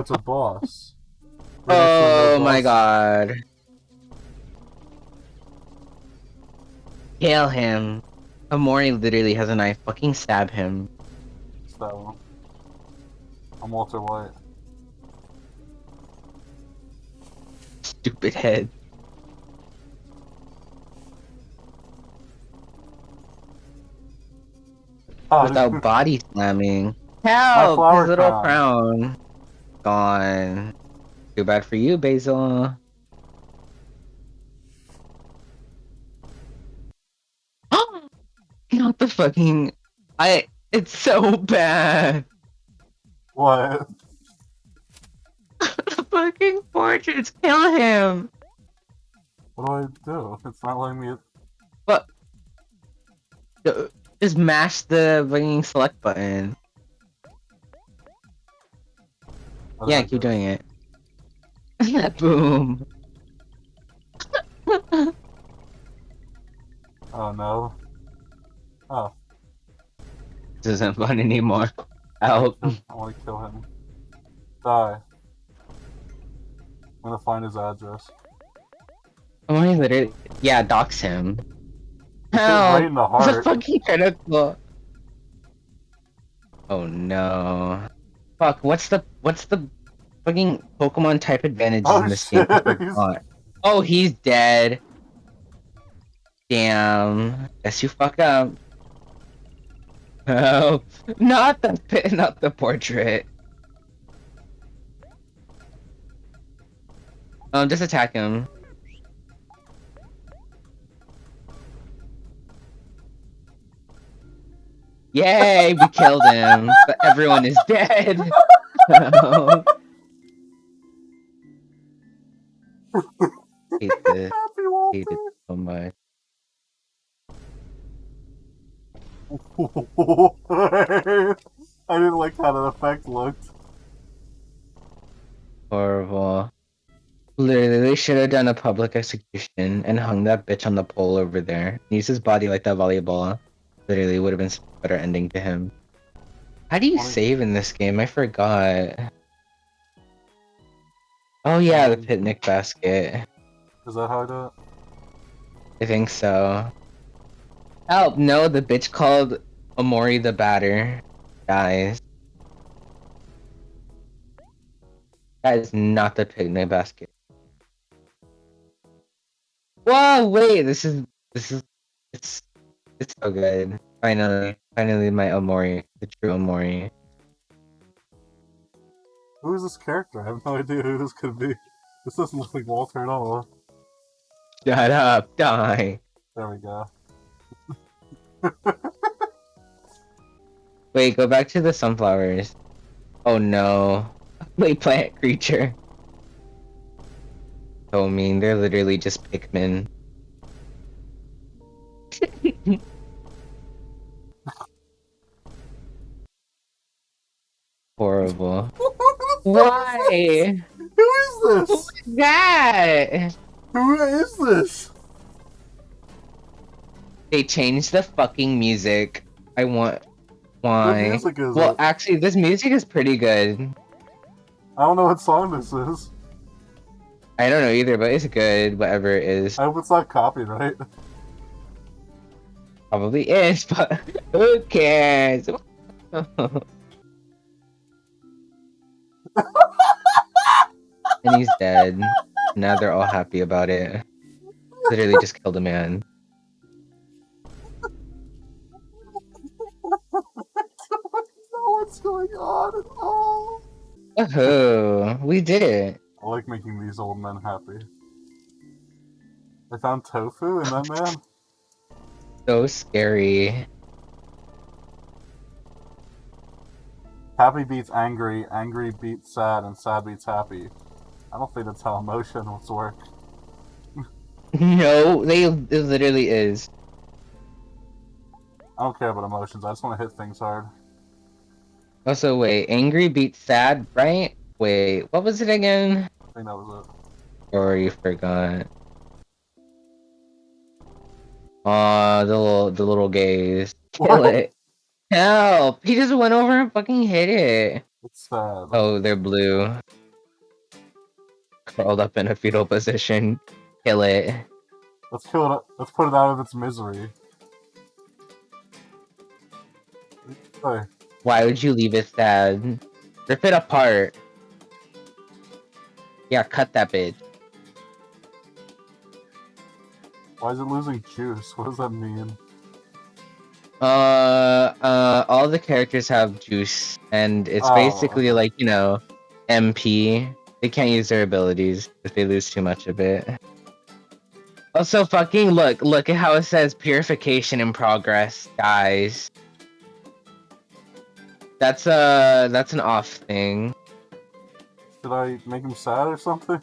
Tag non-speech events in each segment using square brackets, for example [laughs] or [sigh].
Oh, it's a boss. Oh my god. Kill him. Omori literally has a knife. Fucking stab him. It's that one. I'm Walter White. Stupid head. Oh, Without [laughs] body slamming. Help! His little crown. crown. Gone. Too bad for you, Basil. [gasps] Not the fucking. I. It's so bad. what? [laughs] the fucking portraits kill him. What do I do? It's not letting me. But. Uh, just mash the fucking select button. Yeah, keep doing it. [laughs] Boom. [laughs] Oh no. Oh, This isn't fun anymore. Help. I want to kill him. Die. I'm gonna find his address. Oh my literally. Yeah, dox him. It's Help! right in the heart. [laughs] fucking critical. Oh no. Fuck, what's the what's the fucking Pokemon type advantage Oh, in this game? Shit, [laughs] forgot. Oh, he's dead. Damn. Guess you fuck up. [laughs] Oh, Not the [laughs] not the portrait. Um, just attack him. Yay, we killed him, but everyone is dead. [laughs] hate this, Happy hate it so much. [laughs] I didn't like how that effect looked. Horrible. Literally, they should have done a public execution and hung that bitch on the pole over there. Use his body like that volleyball. Literally, would have been a better ending to him. How do you save in this game? I forgot. Oh yeah, the Um, picnic basket. Is that how I do it? I think so. Help! No, the bitch called Omori the batter Guys. That is not the picnic basket. Whoa! Wait, this is this is it's it's so good. Finally, finally, my Omori, the true Omori. Who is this character? I have no idea who this could be. This doesn't look like Walter at all. Shut up! Die! There we go. [laughs] Wait, go back to the sunflowers. Oh no. [laughs] Wait, plant creature. So mean, they're literally just Pikmin. Horrible. [laughs] Why? Who is this? That? Who is this? They changed the fucking music. I want. What Why? music is Well, it? actually, this music is pretty good. I don't know what song this is. I don't know either, but it's good, whatever it is. I hope it's not copyright. Probably is, [laughs] but who cares? [laughs] [laughs] and he's dead. Now they're all happy about it. Literally just killed a man. what's going on at all. We did it. I like making these old men happy. I found tofu in that man. So scary. Happy beats angry, angry beats sad, and sad beats happy. I don't think that's how emotions work. [laughs] No, they it literally is. I don't care about emotions. I just want to hit things hard. Also, wait, angry beats sad, right? Wait, what was it again? I think that was it. Or you forgot? Aw, the little the little gays. [laughs] Kill What? it. Help! He just went over and fucking hit it. It's sad. Oh, they're blue. Curled up in a fetal position. Kill it. Let's kill it. Let's put it out of its misery. Hey, Why would you leave it sad? Rip it apart. Yeah, cut that bitch. why is it losing juice? [laughs] What does that mean? Uh, uh, all the characters have juice, and it's Oh. basically like, you know, MP. They can't use their abilities if they lose too much of it. Also, fucking look, look at how it says purification in progress, guys. That's a, that's an off thing. Did I make him sad or something?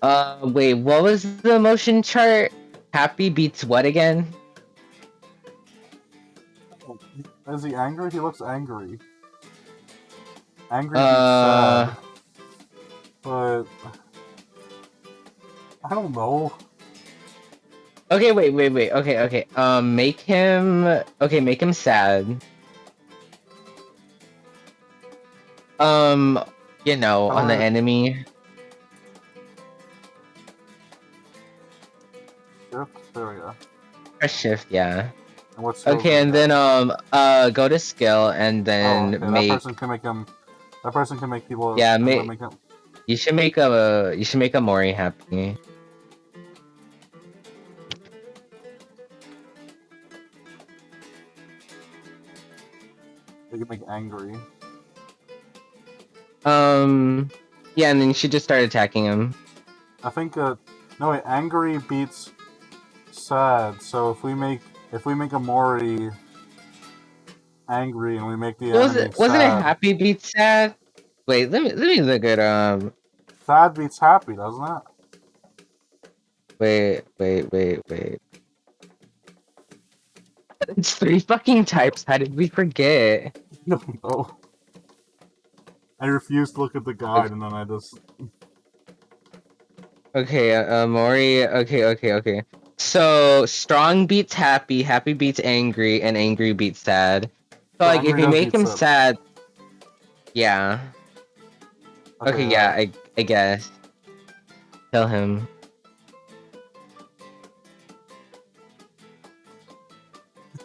Uh, wait, what was the emotion chart? Happy beats what again? Is he angry? He looks angry. Angry Uh. sad. But I don't know. Okay, wait, wait, wait. Okay, okay. Um, make him. Okay, make him sad. Um, you know, on the Uh, enemy. Yep, there we go. Press shift, yeah. And what's Okay, and then um, uh, go to skill and oh, then okay, make. that person can make him. That person can make people. Yeah, ma- make him. You should make a. You should make Omori happy. They can make angry. Um, yeah, and then you should just start attacking him. I think uh no wait, angry beats sad. So if we make if we make Omori angry and we make the was enemy it? Wasn't it happy beat sad? Wait, let me let me look at um. sad beats happy, doesn't it? Wait, wait, wait, wait. It's three fucking types. How did we forget? No, [laughs] no. I refuse to look at the guide and then I just Okay, uh, Mori. Okay, okay, okay. So strong beats happy, happy beats angry, and angry beats sad. So like, if you make him sad. sad, yeah. Okay, uh, yeah, I I guess. Tell him. [laughs]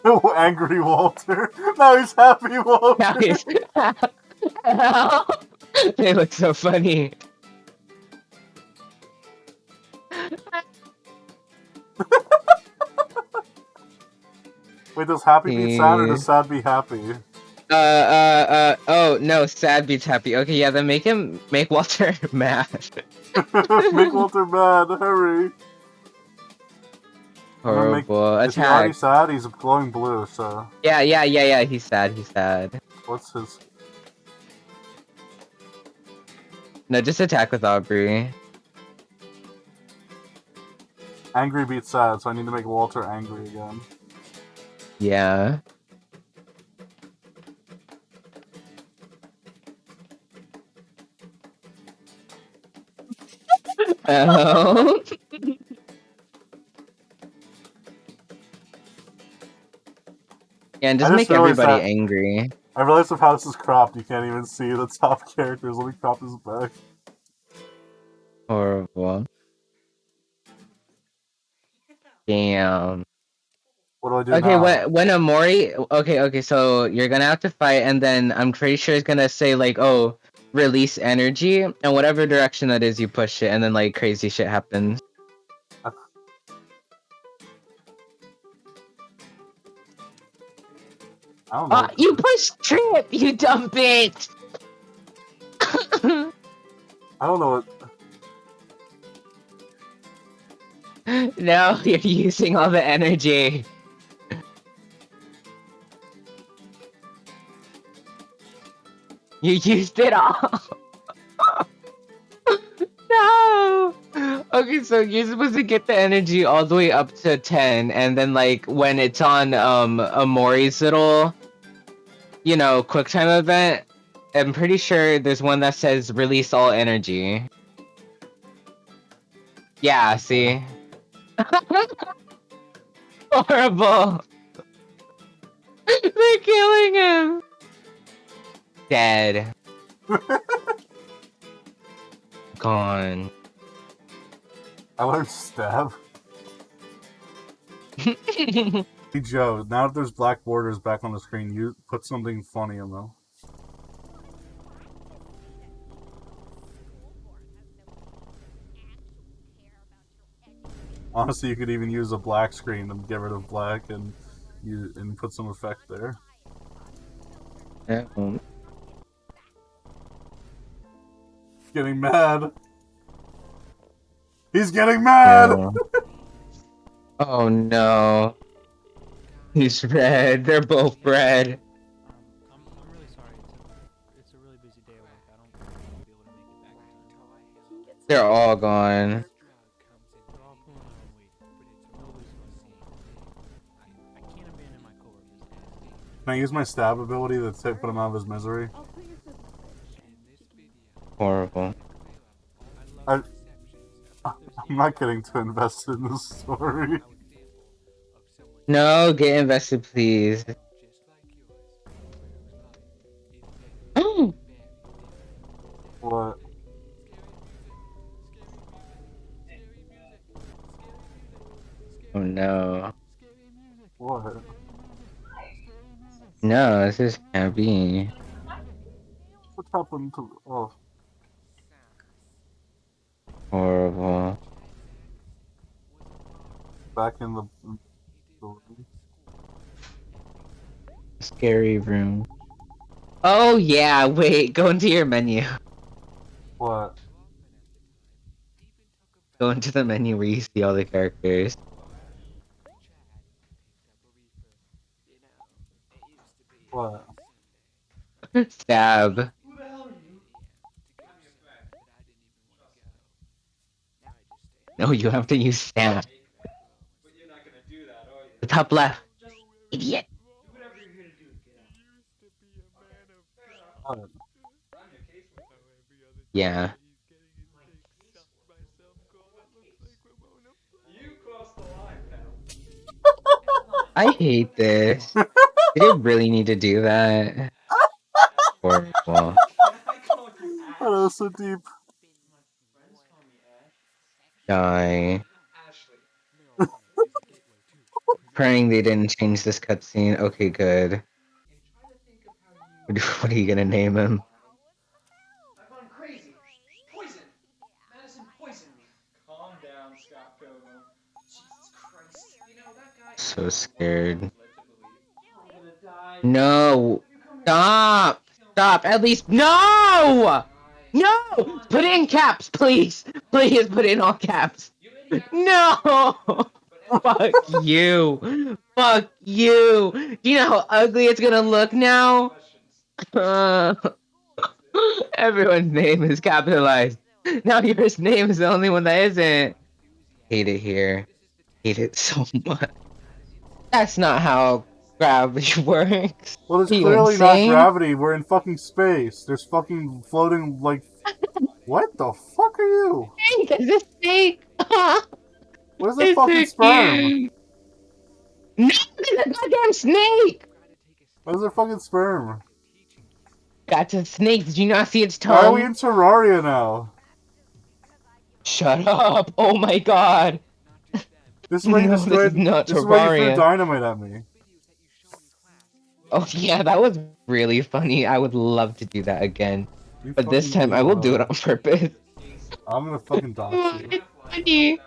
Oh, angry Walter. [laughs] Now he's happy Walter. Now he's. [laughs] they look so funny. Wait, does happy beat sad or does sad be happy? Uh, uh, uh, oh, no, sad beats happy. Okay, yeah, then make him, make Walter [laughs] mad. [laughs] make Walter mad. Hurry. gonna make- Horrible. Is he already sad? He's glowing blue. So Yeah, yeah, yeah, yeah, he's sad, he's sad. what's his? No, just attack with Aubrey. Angry beats sad. So I need to make Walter angry again. Yeah. Oh. [laughs] yeah, and just I make just everybody that- angry. I realized if how this is cropped, you can't even see the top [laughs] characters. Let me crop this back. Horrible. Damn. What do I do Okay, now? when when Omori, okay, okay, so you're gonna have to fight, and then I'm pretty sure it's gonna say like, oh, release energy, and whatever direction that is, you push it, and then like crazy shit happens. I don't know. Ah, you push trip, you dumb bitch. [laughs] I don't know what. no, [laughs] you're using all the energy. You used it all. [laughs] no. Okay, so you're supposed to get the energy all the way up to 10, and then like when it's on um Omori's little, you know, quick time event, I'm pretty sure there's one that says release all energy. Yeah, see? [laughs] Horrible. [laughs] They're killing him. Dead. [laughs] Gone. I learned stab. [laughs] Hey Joe, now that there's black borders back on the screen, you put something funny in them. Honestly, you could even use a black screen and get rid of black and you and put some effect there. Yeah, Getting mad. He's getting mad. yeah. [laughs] oh no. He's red. They're both red. Um, I'm, I'm really sorry. It's a, it's a really busy day. I don't think I'll be able to make it back. They're all gone. They're all pulling their own weight, but it's nobody's gonna see. I, I can't abandon my coworkers. Can I use my stab ability to take, put him out of his misery? Horrible. I, I'm not getting too invested in this story. No, get invested, please. Mm. What? Oh no. What? No, this is can't be. What happened to? Oh, Horrible. Back in the. the Scary room. Oh yeah, wait, go into your menu. what? Go into the menu where you see all the characters. What? [laughs] Stab. No, you have to use stab. The top left. Idiot. Yeah. I hate this. Did it really need to do that? Horrible. That was so deep. Die. Praying they didn't change this cutscene. Okay, good. What [laughs] what are you gonna name him? I've gone crazy. Poison. Madison poisoned. Calm down, Scott Pilgrim. Jesus Christ. You know that guy. So scared. I'm gonna die. No! Stop! Stop! At least no! No! Put in caps, please! Please put in all caps! No! [laughs] Fuck you! Fuck you! Do you know how ugly it's gonna look now? Uh, [laughs] everyone's name is capitalized. Now your name is the only one that isn't. Hate it here. Hate it so much. That's not how gravity [laughs] works. Well, it's clearly not gravity. We're in fucking space. There's fucking floating like. [laughs] What the fuck are you? Snake, is this snake? What is that fucking sperm? No, it's a goddamn snake! What is that fucking sperm? That's a snake. Did you not see its Why are we in Terraria now? Shut up! Oh my god! This [laughs] is where you No, this destroyed. is not this is where you Terraria. threw dynamite at me. Oh yeah, that was really funny. I would love to do that again. You But this time I will do it on purpose. I'm gonna fucking dox you. [laughs] It's funny.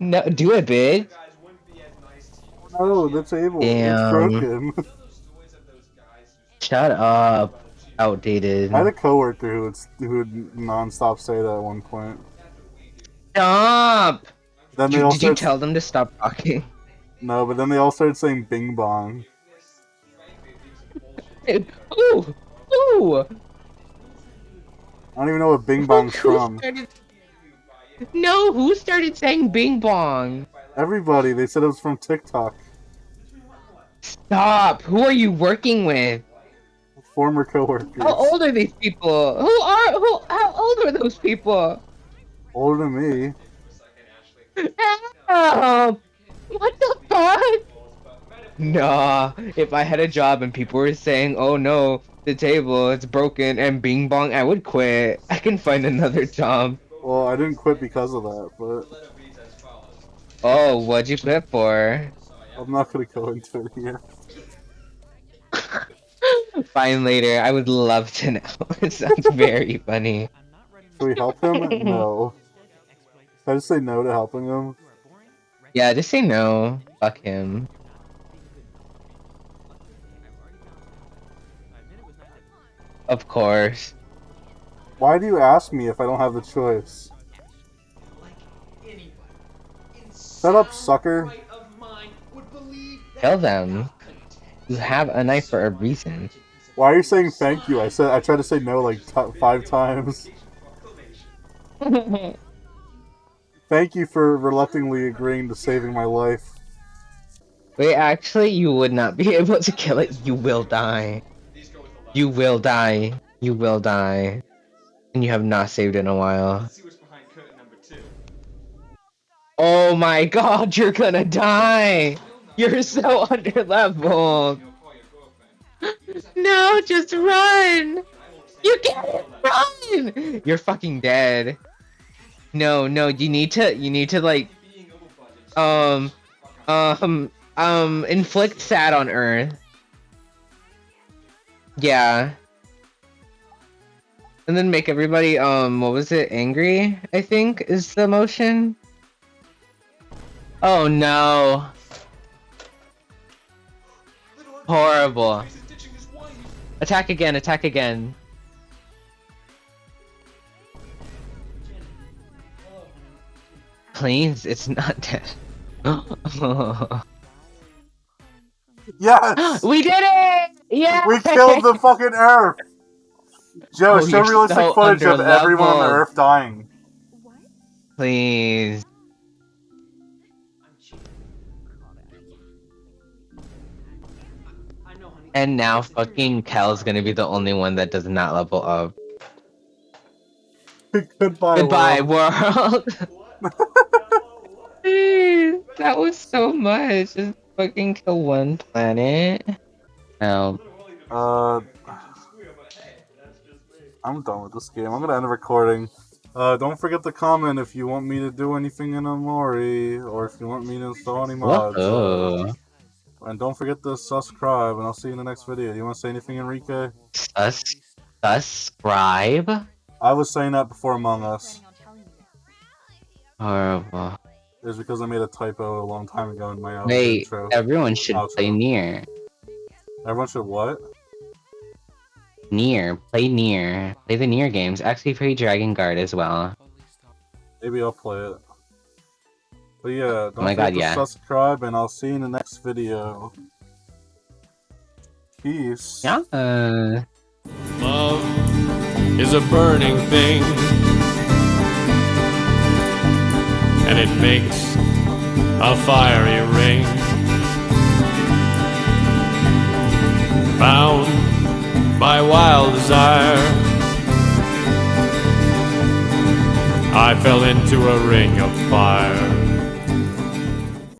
No, do it, big. Guys wouldn't be as nice to you. No, the table. Damn. It's broken. Those stories of those guys who Shut up. Outdated. I had a coworker who would who would nonstop say that at one point. Stop! Then they Did, all did you tell them to stop talking? no, but then they all started saying "Bing Bong." [laughs] Ooh! Ooh! I don't even know what Bing Bong's from. No, who started saying Bing Bong? Everybody, they said it was from TikTok. Stop! Who are you working with? Former coworkers. How old are these people? Who are who? How old are those people? Older than me. Help! What the fuck? Nah, if I had a job and people were saying, "Oh no, the table. It's broken. And Bing Bong, I would quit. I can find another job. Well, I didn't quit because of that, but Letter reads as follows. Oh, what'd you quit for? I'm not gonna go into it here. [laughs] Fine later. I would love to know. [laughs] it sounds very funny. I'm not ready Can we help him? No. I just say no to helping him? Yeah, just say no. Fuck him. Of course. Why do you ask me if I don't have the choice? like anybody in Shut up, sucker. right of mind would believe that Tell them. You have a knife for a reason. Why are you saying thank you? I said I tried to say no like t- five times. [laughs] Thank you for reluctantly agreeing to saving my life. Wait, actually, you would not be [laughs] able to kill it. You will die. These go with. You will die. You will die. And you have not saved in a while. Let's see what's behind curtain number two. Oh my god, you're gonna die! You're so under leveled. You know, call your girlfriend. You just have to- No, just run! I won't say You can't run! You're fucking dead. No, no, you need to, you need to like, Being over budget, so um, um, um, inflict sad on Earth. Yeah. And then make everybody, um, what was it, angry, I think, is the motion? Oh no. Horrible. He's ditching his wife. Attack again, attack again. Please, it's not dead. [laughs] Yes! [gasps] we did it! Yeah! We killed the fucking Earth! Joe, Oh, show realistic so footage of everyone on the. Earth dying. Please. I'm cheating. I know, honey. And now It's the truth. fucking Kel's gonna be the only one that does not level up. [laughs] Goodbye. Goodbye, world. world. [laughs] Please, that was so much. Just fucking kill one planet. No. Uh, I'm done with this game. I'm gonna end the recording. Uh, don't forget to comment if you want me to do anything in Omori, or if you want me to install any mods. Whoa. And don't forget to subscribe, and I'll see you in the next video. Do You want to say anything, Enrique? Sus subscribe? I was saying that before Among Us. Horrible. It was because I made a typo a long time ago in my uh, Wait, intro. everyone should Outro. play NieR. Everyone should what? NieR. Play NieR. Play the NieR games. Actually play Drakengard as well. Maybe I'll play it. But yeah, don't Oh my forget God, to yeah. subscribe, and I'll see you in the next video. Peace. Yeah. Uh, Love is a burning thing, and it makes a fiery ring. Bound by wild desire, I fell into a ring of fire.